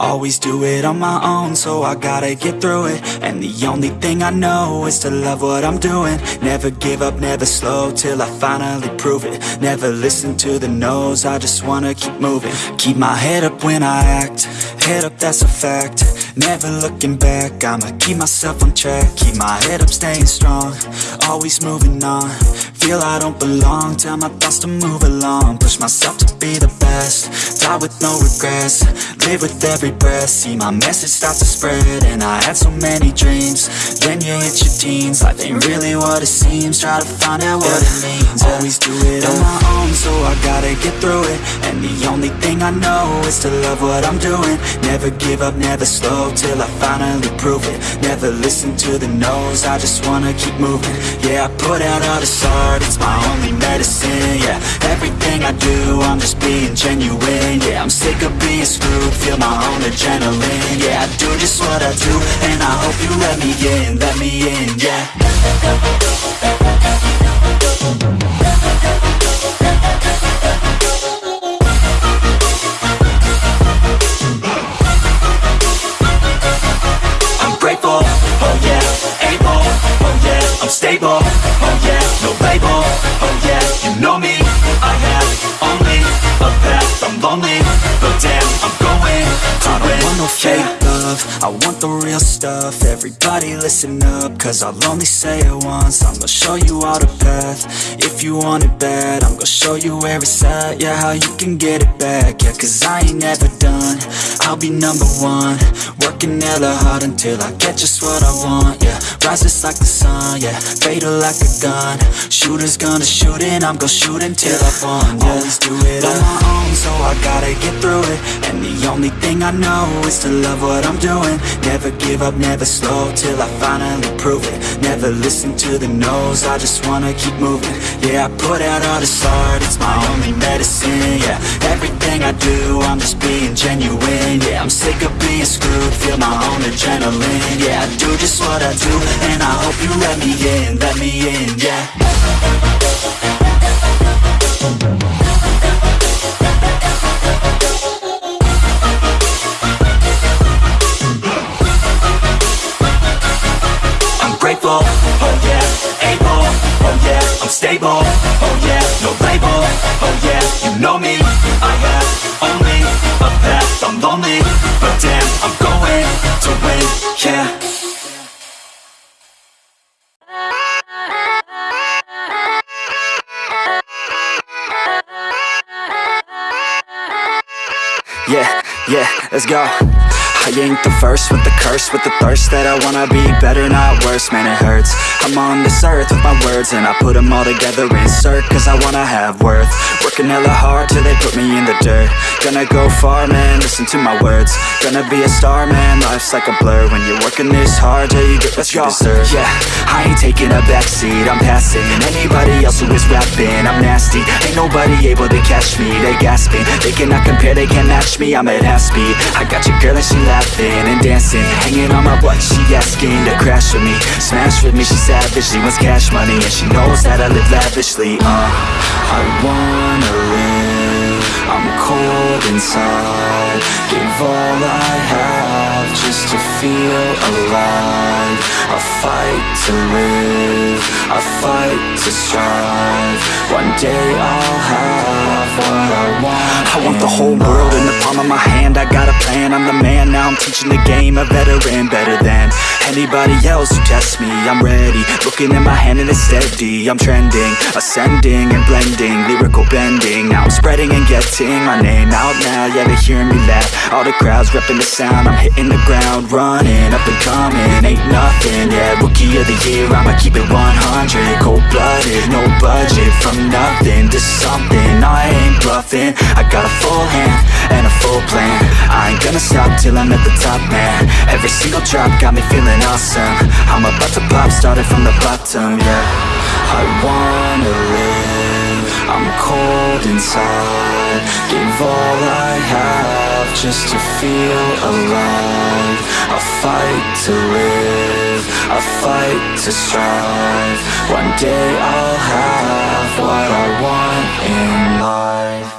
Always do it on my own, so I gotta get through it. And the only thing I know is to love what I'm doing. Never give up, never slow, till I finally prove it. Never listen to the no's, I just wanna keep moving. Keep my head up when I act, head up that's a fact. Never looking back, I'ma keep myself on track. Keep my head up, staying strong, always moving on Feel I don't belong, tell my thoughts to move along. Push myself to be the best, die with no regrets. Live with every breath, see my message start to spread And I had so many dreams, then you hit your teens. Life ain't really what it seems, try to find out what it means. Always I know is to love what I'm doing. Never give up, never slow, till I finally prove it. Never listen to the no's, I just wanna keep moving. Yeah, I put out all this art, it's my only medicine Yeah, everything I do, I'm just being genuine Yeah, I'm sick of being screwed, feel my own adrenaline Yeah, I do just what I do, and I hope you let me in, let me in, yeah fake love, I want the real stuff, everybody listen up, cause I'll only say it once, I'm gonna show you all the path, if you want it bad, I'm gonna show you where it's at, yeah, how you can get it back, yeah, cause I ain't never done, I'll be number one, working hella hard until I get just what I want, yeah, rise just like the sun, yeah, fatal like a gun, shooters gonna shoot and I'm gonna shoot until I won, yeah, always do it on my own, so I gotta get through it, and the only thing I know is to love what I'm doing, never give up, never slow, till I finally prove it, never listen to the no's, I just wanna keep moving, yeah, I put out all this art, it's my only medicine, yeah, everything I do, I'm just being genuine, yeah, I'm sick of being screwed, feel my own adrenaline, yeah, I do just what I do, and I hope you let me in, let me in, yeah. I'm grateful, Yeah, yeah, let's go I ain't the first with the curse With the thirst that I wanna be better, not worse. Man, it hurts. I'm on this earth with my words And I put them all together, insert Cause I wanna have worth. Working hella hard till they put me in the dirt. Gonna go far, man, listen to my words. Gonna be a star, man, life's like a blur. When you're working this hard till you get what you deserve. Yeah, I ain't taking a backseat, I'm passing. Anybody else who is rapping, I'm nasty. Ain't nobody able to catch me, they gasping. They cannot compare, they can't match me, I'm at half speed. I got your girl and she laughing and dancing Hanging on my butt, she asking to crash with me Smash with me, she savage, she wants cash money And she knows that I live lavishly, uh. I wanna live, I'm cold inside. Give all I have just to feel alive. I fight to live, I fight to strive. One day I'll have what I want want the whole world in the palm of my hand. I got a plan, I'm the man Now. I'm teaching the game, a veteran Better than anybody else who tests me. I'm ready, looking at my hand and it's steady. I'm trending, ascending and blending. Lyrical bending, now I'm spreading and getting My name out now, yeah they hearing me laugh. All the crowds repping the sound. I'm hitting the ground, running, up and coming nothing, yeah, rookie of the year I'ma keep it 100, cold-blooded No budget, from nothing to something. I ain't bluffing, I got a full hand And a full plan, I ain't gonna stop till I'm at the top, man. Every single drop got me feeling awesome. I'm about to pop, started from the bottom, yeah. I wanna live, I'm cold inside. Give all I have just to feel alive. I fight to live, I fight to strive. One day I'll have what I want in life